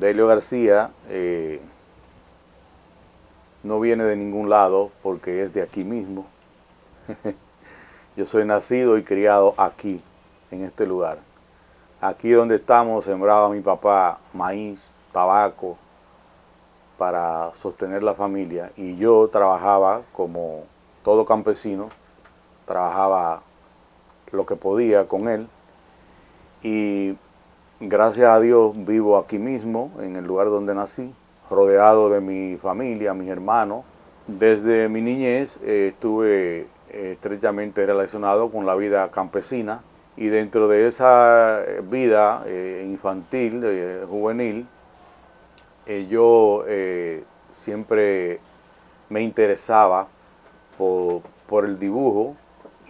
Delio García eh, no viene de ningún lado porque es de aquí mismo. Yo soy nacido y criado aquí, en este lugar. Aquí donde estamos sembraba mi papá maíz, tabaco, para sostener la familia. Y yo trabajaba como todo campesino, trabajaba lo que podía con él. Y gracias a Dios vivo aquí mismo, en el lugar donde nací, rodeado de mi familia, mis hermanos. Desde mi niñez eh, estuve eh, estrechamente relacionado con la vida campesina y dentro de esa eh, vida infantil, juvenil, yo siempre me interesaba por, el dibujo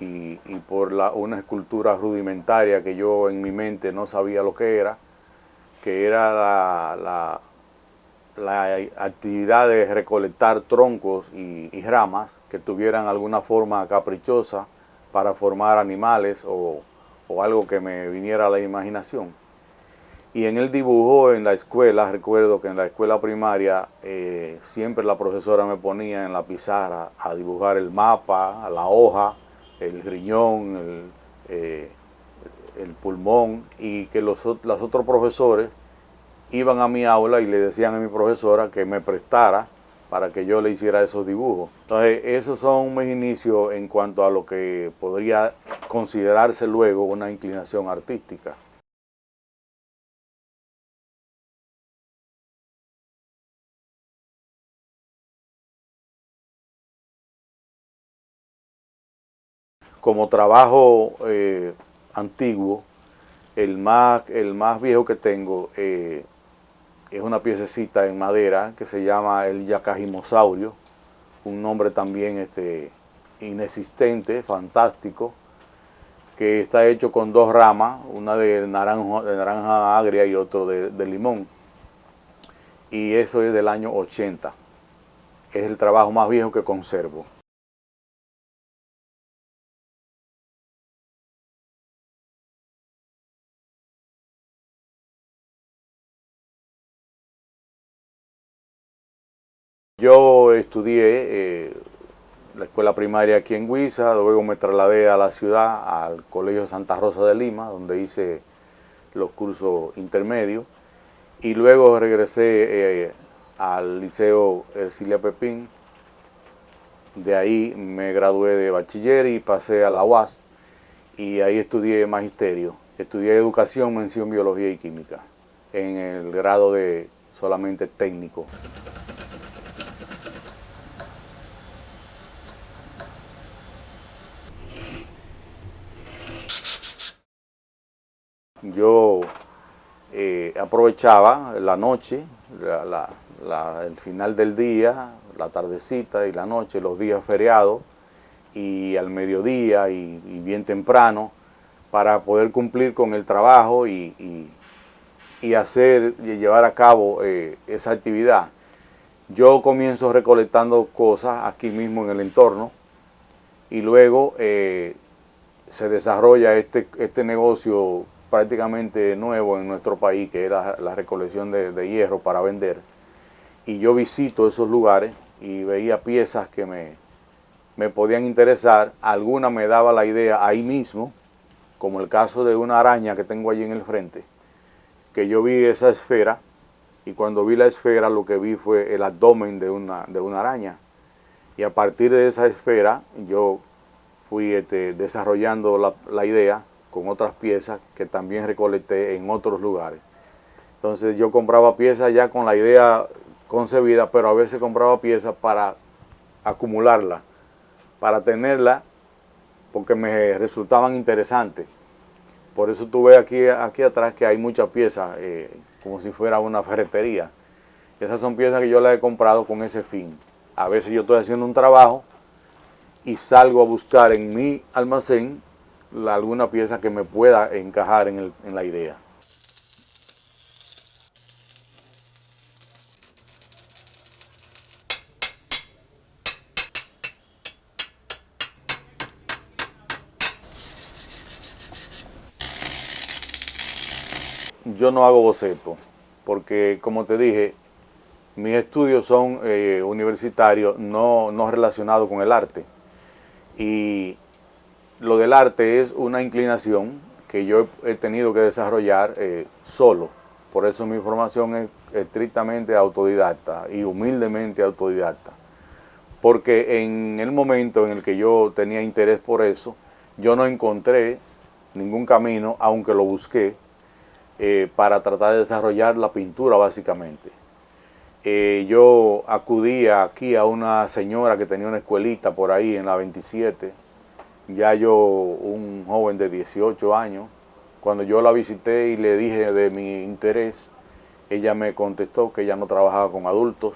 y, por la, una escultura rudimentaria que yo en mi mente no sabía lo que era, que era la la actividad de recolectar troncos y, ramas que tuvieran alguna forma caprichosa para formar animales o, algo que me viniera a la imaginación. Y en el dibujo, en la escuela, recuerdo que en la escuela primaria eh, siempre la profesora me ponía en la pizarra a dibujar el mapa, la hoja, el riñón, el, eh, el pulmón y que los, los otros profesores iban a mi aula y le decían a mi profesora que me prestara para que yo le hiciera esos dibujos. Entonces, esos son mis inicios en cuanto a lo que podría considerarse luego una inclinación artística. Como trabajo eh, antiguo, el más, el más viejo que tengo eh, es una piececita en madera que se llama el yacajimosaurio, un nombre también este, inexistente, fantástico, que está hecho con dos ramas, una de naranja, naranja agria y otro de, de limón. Y eso es del año 80. Es el trabajo más viejo que conservo. Yo estudié eh, la escuela primaria aquí en Huiza, luego me trasladé a la ciudad, al Colegio Santa Rosa de Lima, donde hice los cursos intermedios, y luego regresé eh, al Liceo Ercilia Pepín, de ahí me gradué de bachiller y pasé a la UAS, y ahí estudié magisterio, estudié educación, mención, biología y química, en el grado de solamente técnico. Yo eh, aprovechaba la noche, el final del día, la tardecita y la noche, los días feriados, y al mediodía y, bien temprano, para poder cumplir con el trabajo y, hacer y llevar a cabo eh, esa actividad. Yo comienzo recolectando cosas aquí mismo en el entorno y luego eh, se desarrolla este, este negocio prácticamente nuevo en nuestro país, que era la recolección de, hierro para vender. Y yo visito esos lugares y veía piezas que me, me podían interesar. Alguna me daba la idea ahí mismo, como el caso de una araña que tengo allí en el frente, que yo vi esa esfera y cuando vi la esfera lo que vi fue el abdomen de una, de una araña. Y a partir de esa esfera yo fui este, desarrollando la, la idea con otras piezas que también recolecté en otros lugares. Entonces yo compraba piezas ya con la idea concebida, pero a veces compraba piezas para acumularla, para tenerla, porque me resultaban interesantes. Por eso tuve aquí, aquí atrás que hay muchas piezas, eh, como si fuera una ferretería. Esas son piezas que yo las he comprado con ese fin. A veces yo estoy haciendo un trabajo y salgo a buscar en mi almacén alguna pieza que me pueda encajar en, en la idea. Yo no hago boceto, porque como te dije, mis estudios son eh, universitarios, no, no relacionados con el arte. Y lo del arte es una inclinación que yo he tenido que desarrollar eh, solo. Por eso mi formación es estrictamente autodidacta y humildemente autodidacta. Porque en el momento en el que yo tenía interés por eso, yo no encontré ningún camino, aunque lo busqué, eh, para tratar de desarrollar la pintura básicamente. Eh, yo acudía aquí a una señora que tenía una escuelita por ahí en la 27, ya yo un joven de 18 años, cuando yo la visité y le dije de mi interés, ella me contestó que ella no trabajaba con adultos.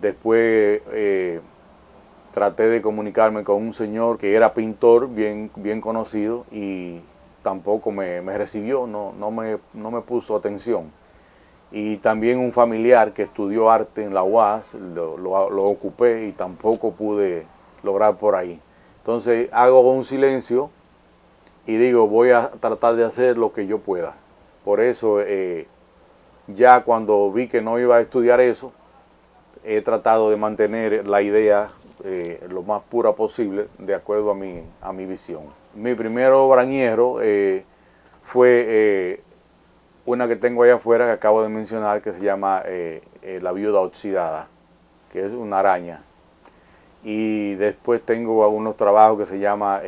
Después eh, traté de comunicarme con un señor que era pintor bien, bien conocido y tampoco me, recibió, no, no, me, no me puso atención. Y también un familiar que estudió arte en la UAS, lo, lo, ocupé y tampoco pude lograr por ahí. Entonces hago un silencio y digo, voy a tratar de hacer lo que yo pueda. Por eso, eh, ya cuando vi que no iba a estudiar eso, he tratado de mantener la idea eh, lo más pura posible de acuerdo a mi, a mi visión. Mi primer obrañero eh, fue una que tengo allá afuera que acabo de mencionar que se llama La Viuda Oxidada, que es una araña. Y después tengo algunos trabajos que se llama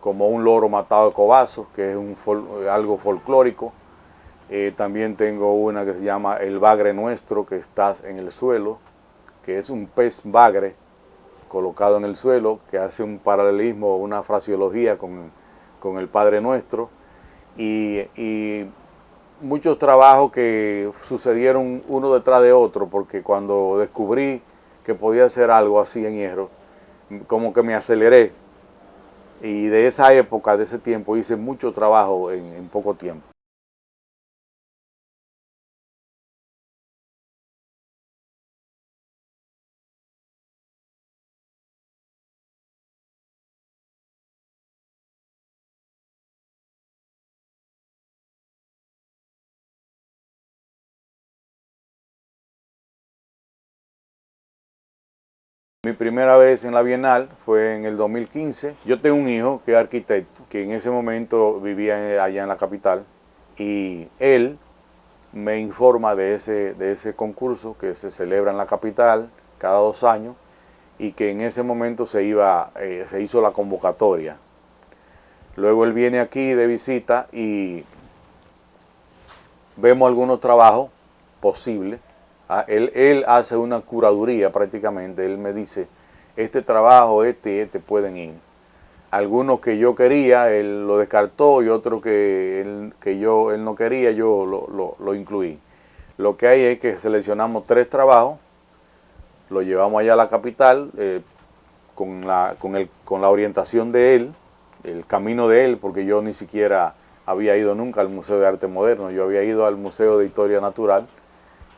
Como un loro matado de cobazo, que es algo folclórico. también tengo una que se llama El bagre nuestro, que está en el suelo, que es un pez bagre colocado en el suelo, que hace un paralelismo, una fraseología con, el Padre Nuestro, y, muchos trabajos que sucedieron uno detrás de otro, porque cuando descubrí que podía hacer algo así en hierro, como que me aceleré, y de esa época, de ese tiempo, hice mucho trabajo en poco tiempo. Mi primera vez en la Bienal fue en el 2015. Yo tengo un hijo que es arquitecto, que en ese momento vivía allá en la capital, y él me informa de ese, de ese concurso que se celebra en la capital cada dos años y que en ese momento se, iba, eh, se hizo la convocatoria. Luego él viene aquí de visita y vemos algunos trabajos posibles Ah, él, hace una curaduría prácticamente, él me dice, este trabajo, este y este pueden ir. Algunos que yo quería, él lo descartó y otros que él, que yo, él no quería, yo lo, incluí. Lo que hay es que seleccionamos tres trabajos, lo llevamos allá a la capital eh, con, la, con, el, con la orientación de él, el camino de él, porque yo ni siquiera había ido nunca al Museo de Arte Moderno, yo había ido al Museo de Historia Natural,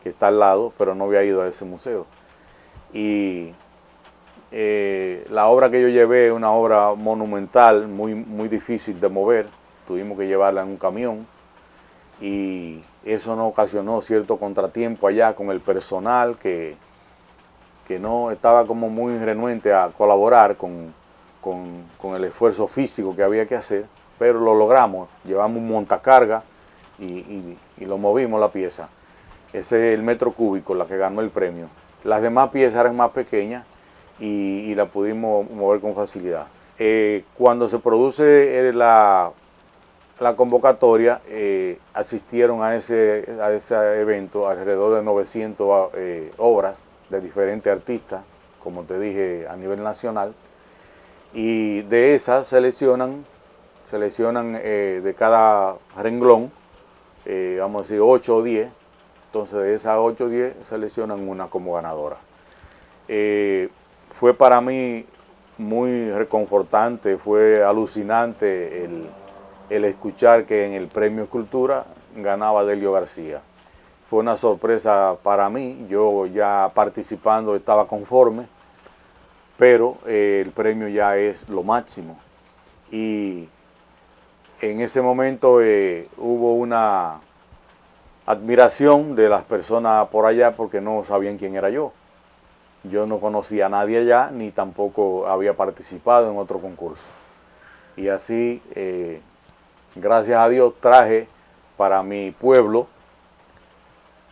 que está al lado, pero no había ido a ese museo. Y eh, la obra que yo llevé es una obra monumental, muy, muy difícil de mover, tuvimos que llevarla en un camión y eso no ocasionó cierto contratiempo allá con el personal que, que no estaba como muy renuente a colaborar con, el esfuerzo físico que había que hacer, pero lo logramos, llevamos un montacarga y lo movimos la pieza. Ese es el metro cúbico, la que ganó el premio. Las demás piezas eran más pequeñas y, la pudimos mover con facilidad. Eh, cuando se produce eh, la, la convocatoria, eh, asistieron a ese, a ese evento alrededor de 900 obras de diferentes artistas, como te dije, a nivel nacional, y de esas seleccionan, seleccionan de cada renglón, vamos a decir 8 o 10, entonces de esas 8 o 10 seleccionan una como ganadora. Eh, fue para mí muy reconfortante, fue alucinante el, escuchar que en el Premio Escultura ganaba Delio García. Fue una sorpresa para mí, yo ya participando estaba conforme, pero eh, el premio ya es lo máximo. Y en ese momento eh, hubo una admiración de las personas por allá porque no sabían quién era yo. Yo no conocía a nadie allá, ni tampoco había participado en otro concurso. Y así, eh, gracias a Dios, traje para mi pueblo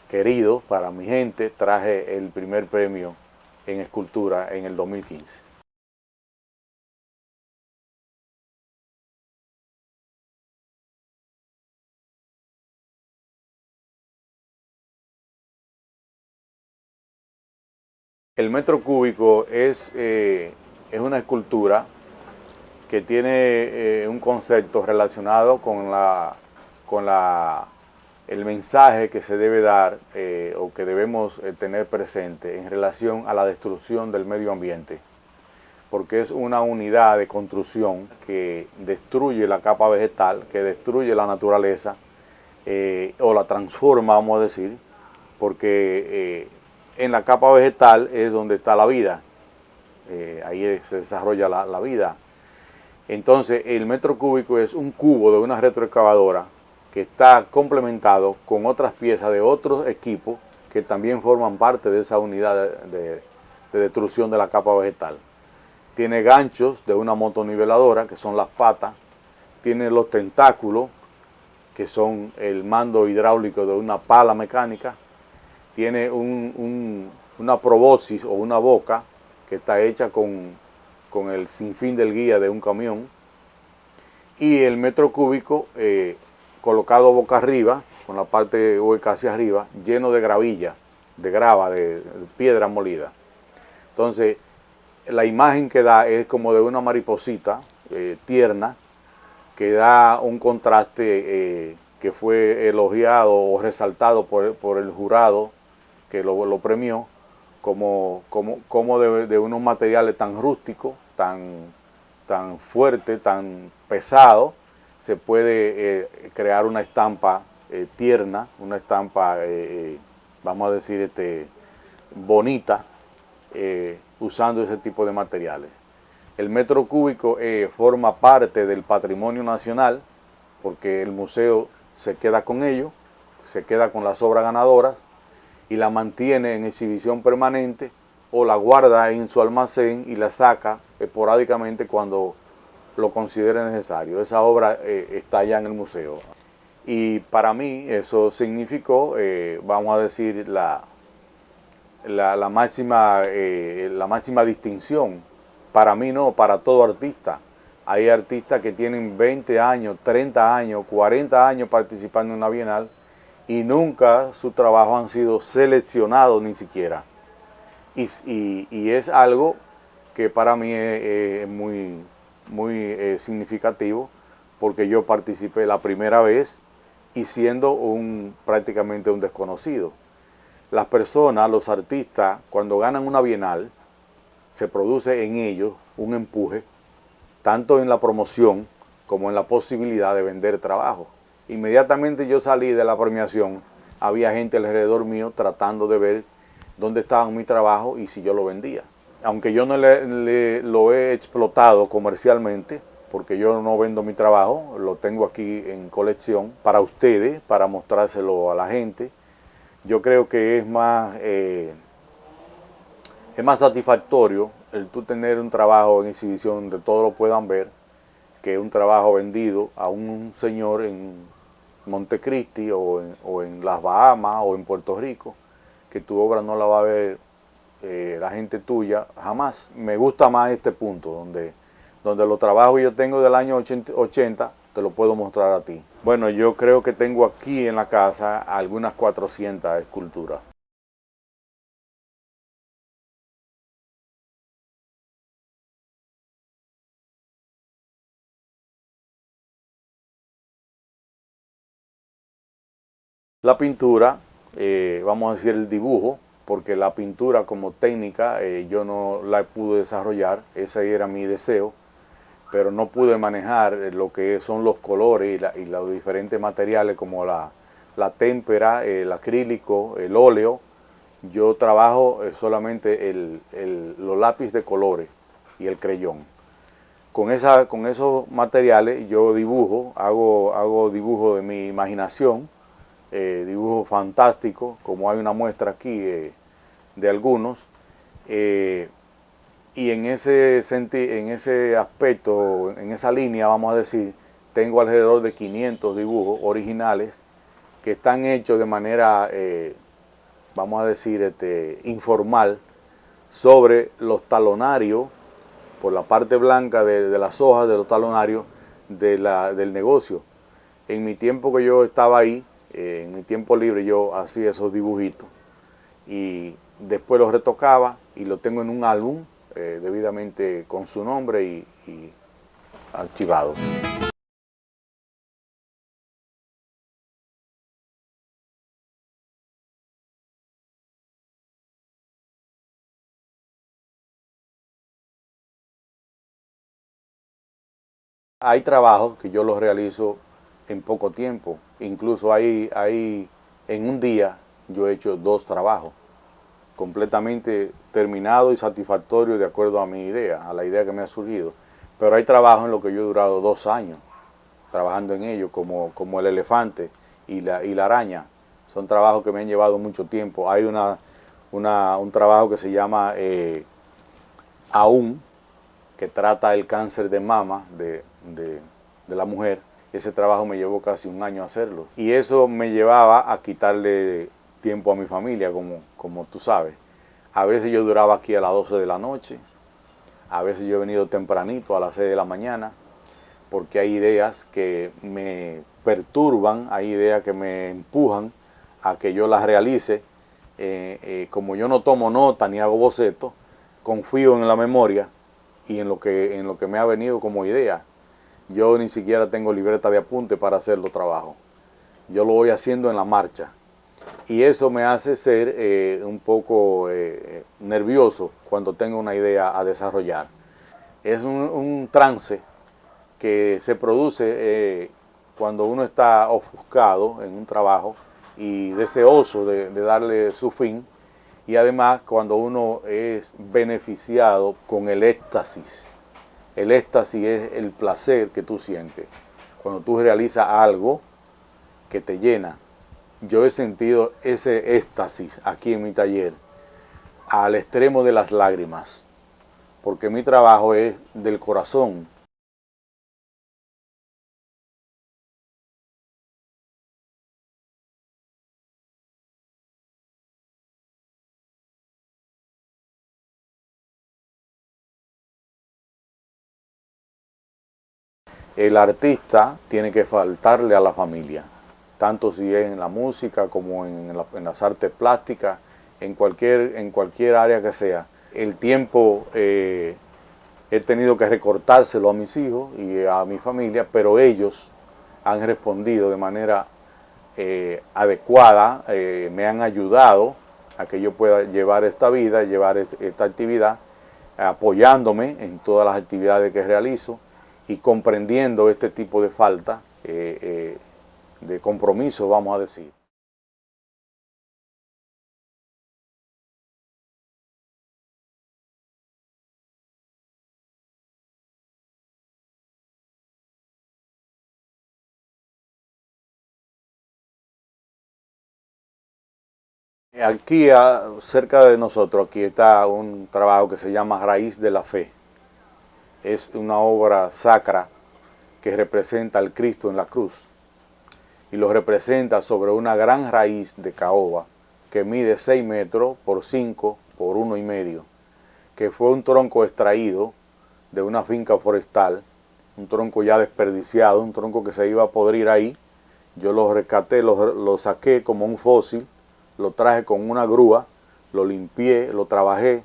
querido, para mi gente, traje el primer premio en escultura en el 2015. El metro cúbico es, eh, es una escultura que tiene eh, un concepto relacionado con, la, con la, el mensaje que se debe dar eh, o que debemos tener presente en relación a la destrucción del medio ambiente, porque es una unidad de construcción que destruye la capa vegetal, que destruye la naturaleza o la transforma, vamos a decir, porque en la capa vegetal es donde está la vida, eh, ahí se desarrolla la, vida. Entonces el metro cúbico es un cubo de una retroexcavadora que está complementado con otras piezas de otros equipos que también forman parte de esa unidad de, destrucción de la capa vegetal. Tiene ganchos de una motoniveladora, que son las patas, tiene los tentáculos, que son el mando hidráulico de una pala mecánica, tiene una probosis o una boca que está hecha con, el sinfín del guía de un camión y el metro cúbico eh, colocado boca arriba, con la parte hueca hacia arriba, lleno de gravilla, de grava, de, piedra molida. Entonces, la imagen que da es como de una mariposita eh, tierna, que da un contraste eh, que fue elogiado o resaltado por, por el jurado que lo, premió, como, como, como de, unos materiales tan rústicos, tan, tan fuertes, tan pesados, se puede eh, crear una estampa eh, tierna, una estampa, eh, vamos a decir, este, bonita, usando ese tipo de materiales. El metro cúbico forma parte del patrimonio nacional, porque el museo se queda con ello, se queda con las obras ganadoras, y la mantiene en exhibición permanente o la guarda en su almacén y la saca esporádicamente cuando lo considere necesario. Esa obra eh, está ya en el museo. Y para mí eso significó, eh, vamos a decir, la, la, máxima, eh, la máxima distinción. Para mí no, para todo artista. Hay artistas que tienen 20 años, 30 años, 40 años participando en una bienal y nunca su trabajo han sido seleccionados ni siquiera. Y, es algo que para mí es, muy, muy eh, significativo porque yo participé la primera vez y siendo un, prácticamente un desconocido. Las personas, los artistas, cuando ganan una bienal, se produce en ellos un empuje, tanto en la promoción como en la posibilidad de vender trabajo. Inmediatamente yo salí de la premiación, había gente alrededor mío tratando de ver dónde estaba mi trabajo y si yo lo vendía. Aunque yo no le, lo he explotado comercialmente, porque yo no vendo mi trabajo, lo tengo aquí en colección para ustedes, para mostrárselo a la gente. Yo creo que es más, eh, es más satisfactorio el tú tener un trabajo en exhibición donde todos lo puedan ver que un trabajo vendido a un señor en Montecristi o en, o en las Bahamas o en Puerto Rico, que tu obra no la va a ver eh, la gente tuya jamás. Me gusta más este punto, donde, donde los trabajos yo tengo del año 80, te lo puedo mostrar a ti. Bueno, yo creo que tengo aquí en la casa algunas 400 esculturas. La pintura, eh, vamos a decir el dibujo, porque la pintura como técnica eh, yo no la pude desarrollar, ese era mi deseo, pero no pude manejar lo que son los colores y, los diferentes materiales como la, témpera, el acrílico, el óleo. Yo trabajo eh, solamente los lápices de colores y el creyón. Con, esa, con esos materiales yo dibujo, hago, hago dibujo de mi imaginación, eh, dibujos fantásticos, como hay una muestra aquí eh, de algunos, eh, y en ese, en ese aspecto, en esa línea, vamos a decir, tengo alrededor de 500 dibujos originales que están hechos de manera, vamos a decir, este, informal, sobre los talonarios, por la parte blanca de, las hojas de los talonarios del negocio. En mi tiempo que yo estaba ahí, en mi tiempo libre yo hacía esos dibujitos y después los retocaba y lo tengo en un álbum eh, debidamente con su nombre y, y archivado. Hay trabajos que yo los realizo en poco tiempo, incluso hay, hay en un día yo he hecho dos trabajos completamente terminados y satisfactorios de acuerdo a mi idea, a la idea que me ha surgido. Pero hay trabajos en los que yo he durado dos años trabajando en ellos, como, como el elefante y la, y la araña. Son trabajos que me han llevado mucho tiempo. Hay una, un trabajo que se llama eh, Aún, que trata el cáncer de mama de, la mujer. Ese trabajo me llevó casi un año hacerlo. Y eso me llevaba a quitarle tiempo a mi familia, como, como tú sabes. A veces yo duraba aquí a las 12 de la noche, a veces yo he venido tempranito a las 6 de la mañana, porque hay ideas que me perturban, hay ideas que me empujan a que yo las realice. Eh, eh, como yo no tomo nota ni hago boceto, confío en la memoria y en lo que, en lo que me ha venido como idea. Yo ni siquiera tengo libreta de apunte para hacer los trabajos. Yo lo voy haciendo en la marcha. Y eso me hace ser eh, un poco eh, nervioso cuando tengo una idea a desarrollar. Es un, trance que se produce eh, cuando uno está ofuscado en un trabajo y deseoso de darle su fin, y además cuando uno es beneficiado con el éxtasis. El éxtasis es el placer que tú sientes. Cuando tú realizas algo que te llena. Yo he sentido ese éxtasis aquí en mi taller al extremo de las lágrimas. Porque mi trabajo es del corazón. El artista tiene que faltarle a la familia, tanto si es en la música como en, las artes plásticas, en cualquier, en cualquier área que sea. El tiempo eh, he tenido que recortárselo a mis hijos y a mi familia, pero ellos han respondido de manera eh, adecuada, eh, me han ayudado a que yo pueda llevar esta vida, llevar esta actividad, apoyándome en todas las actividades que realizo y comprendiendo este tipo de falta eh, eh, de compromiso, vamos a decir. Aquí, cerca de nosotros, aquí está un trabajo que se llama Raíz de la Fe es una obra sacra que representa al Cristo en la cruz y lo representa sobre una gran raíz de caoba que mide 6 metros por 5 por uno y medio, que fue un tronco extraído de una finca forestal, un tronco ya desperdiciado, un tronco que se iba a podrir ahí. Yo lo rescaté, lo, lo saqué como un fósil, lo traje con una grúa, lo limpié, lo trabajé,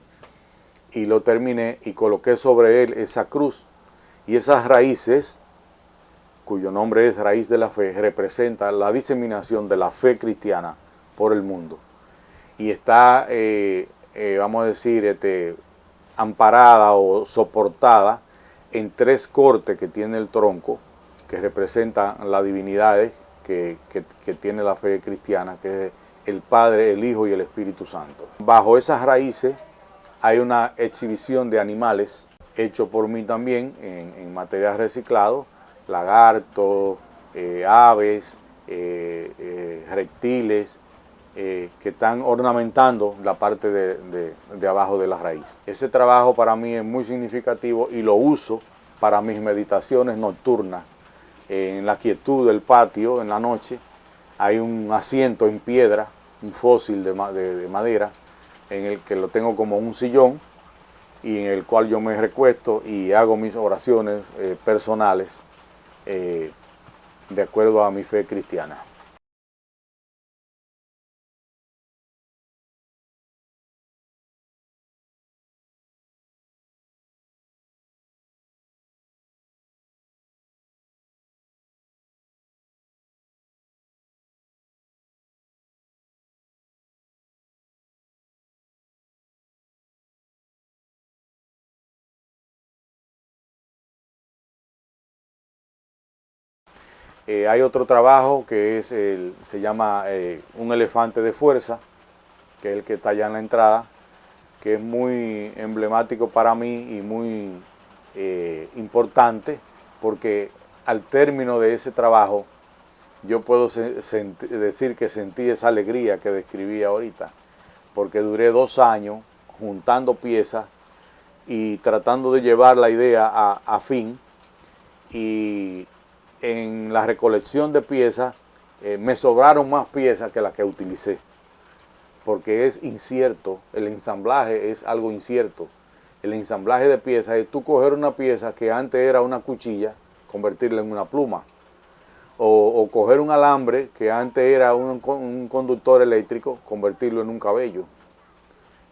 y lo terminé y coloqué sobre él esa cruz. Y esas raíces, cuyo nombre es raíz de la fe, representa la diseminación de la fe cristiana por el mundo. Y está, eh, eh, vamos a decir, este, amparada o soportada en tres cortes que tiene el tronco, que representan las divinidades que, que tiene la fe cristiana, que es el Padre, el Hijo y el Espíritu Santo. Bajo esas raíces hay una exhibición de animales hecho por mí también en, material reciclado, lagartos, eh, aves, reptiles, que están ornamentando la parte de, de, abajo de la raíz. Ese trabajo para mí es muy significativo y lo uso para mis meditaciones nocturnas en la quietud del patio en la noche hay un asiento en piedra, un fósil de, madera, en el que lo tengo como un sillón y en el cual yo me recuesto y hago mis oraciones eh, personales eh, de acuerdo a mi fe cristiana. Eh, hay otro trabajo que es el, se llama eh, un elefante de fuerza, que es el que está allá en la entrada, que es muy emblemático para mí y muy eh, importante, porque al término de ese trabajo yo puedo decir que sentí esa alegría que describí ahorita, porque duré dos años juntando piezas y tratando de llevar la idea a, a fin y en la recolección de piezas eh, me sobraron más piezas que las que utilicé, porque es incierto, el ensamblaje es algo incierto. El ensamblaje de piezas es tú coger una pieza que antes era una cuchilla, convertirla en una pluma, o, coger un alambre que antes era un, conductor eléctrico, convertirlo en un cabello.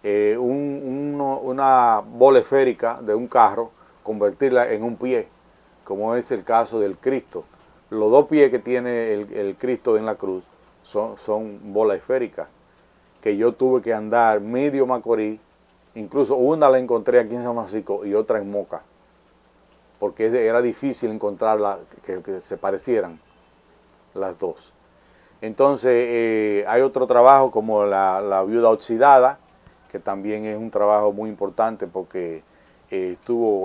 Eh, una bola esférica de un carro, convertirla en un pie como es el caso del Cristo. Los dos pies que tiene el, Cristo en la cruz son, son bolas esféricas, que yo tuve que andar medio Macorís, incluso una la encontré aquí en San Francisco y otra en Moca, porque era difícil encontrarla que, se parecieran las dos. Entonces eh, hay otro trabajo como la, viuda oxidada, que también es un trabajo muy importante porque eh,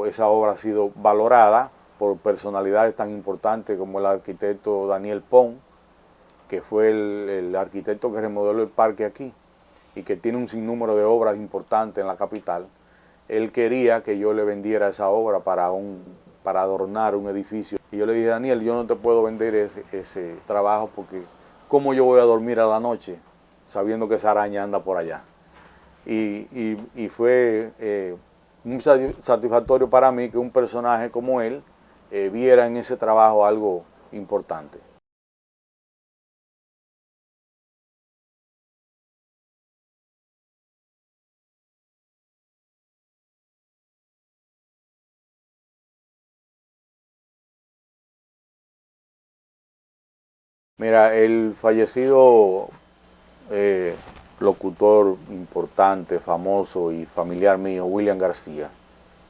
esa obra ha sido valorada por personalidades tan importantes como el arquitecto Daniel Pon, que fue el, arquitecto que remodeló el parque aquí y que tiene un sinnúmero de obras importantes en la capital, él quería que yo le vendiera esa obra para, un, para adornar un edificio. Y yo le dije, Daniel, yo no te puedo vender ese, trabajo porque ¿cómo yo voy a dormir a la noche sabiendo que esa araña anda por allá? Y, fue eh, muy satisfactorio para mí que un personaje como él eh, viera en ese trabajo algo importante. Mira, el fallecido eh, locutor importante, famoso y familiar mío, William García,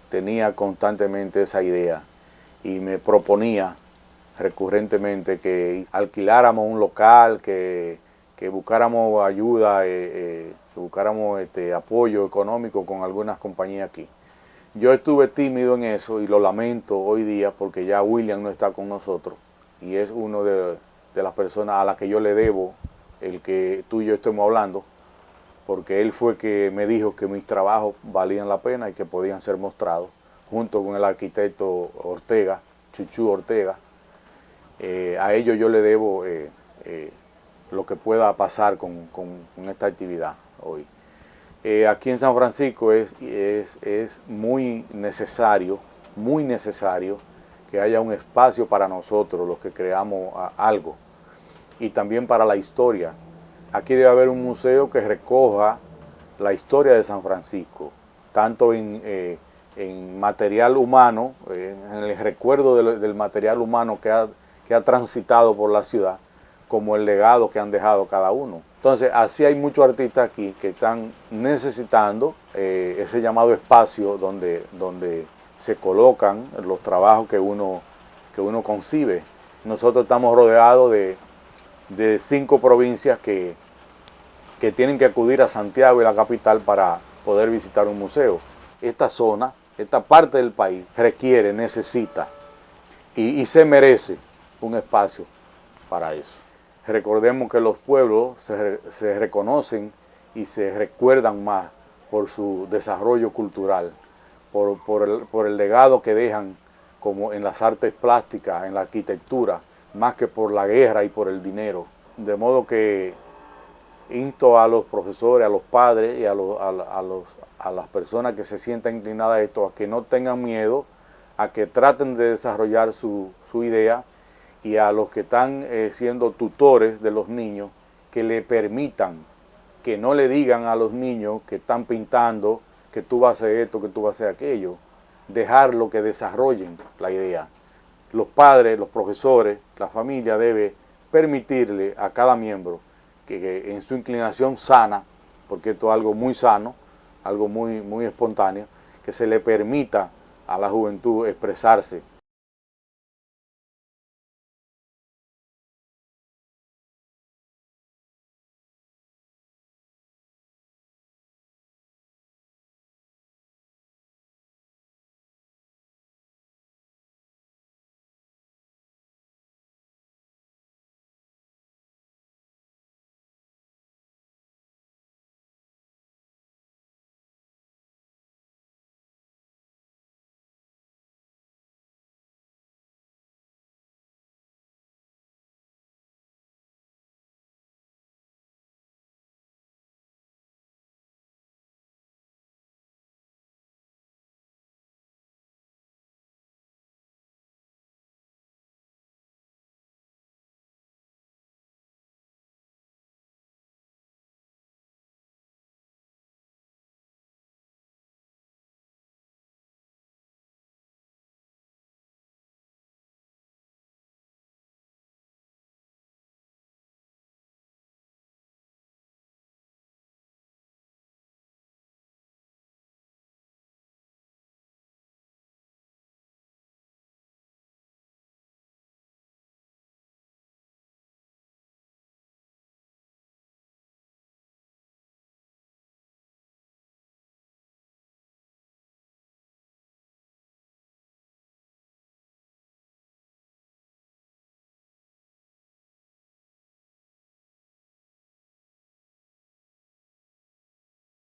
tenía constantemente esa idea y me proponía recurrentemente que alquiláramos un local, que, buscáramos ayuda, eh, eh, que buscáramos este, apoyo económico con algunas compañías aquí. Yo estuve tímido en eso y lo lamento hoy día porque ya William no está con nosotros y es uno de, de las personas a las que yo le debo el que tú y yo estemos hablando porque él fue que me dijo que mis trabajos valían la pena y que podían ser mostrados junto con el arquitecto Ortega, Chuchu Ortega. Eh, a ellos yo le debo eh, eh, lo que pueda pasar con, esta actividad hoy. aquí en San Francisco es, es, muy necesario, muy necesario que haya un espacio para nosotros, los que creamos algo, y también para la historia. Aquí debe haber un museo que recoja la historia de San Francisco, tanto en en material humano, en el recuerdo del, material humano que ha, que ha, transitado por la ciudad, como el legado que han dejado cada uno. Entonces, así hay muchos artistas aquí que están necesitando eh, ese llamado espacio donde, donde se colocan los trabajos que uno, que uno concibe. Nosotros estamos rodeados de, de cinco provincias que, que tienen que acudir a Santiago y la capital para poder visitar un museo. Esta zona esta parte del país requiere, necesita y, se merece un espacio para eso. Recordemos que los pueblos se, reconocen y se recuerdan más por su desarrollo cultural, por, el, legado que dejan como en las artes plásticas, en la arquitectura, más que por la guerra y por el dinero. De modo que insto a los profesores, a los padres y a, a, las personas que se sientan inclinadas a esto, a que no tengan miedo, a que traten de desarrollar su, su idea y a los que están eh, siendo tutores de los niños que le permitan, que no le digan a los niños que están pintando que tú vas a hacer esto, que tú vas a hacer aquello, dejarlo que desarrollen la idea. Los padres, los profesores, la familia debe permitirle a cada miembro que, en su inclinación sana, porque esto es algo muy sano, algo muy, muy espontáneo, que se le permita a la juventud expresarse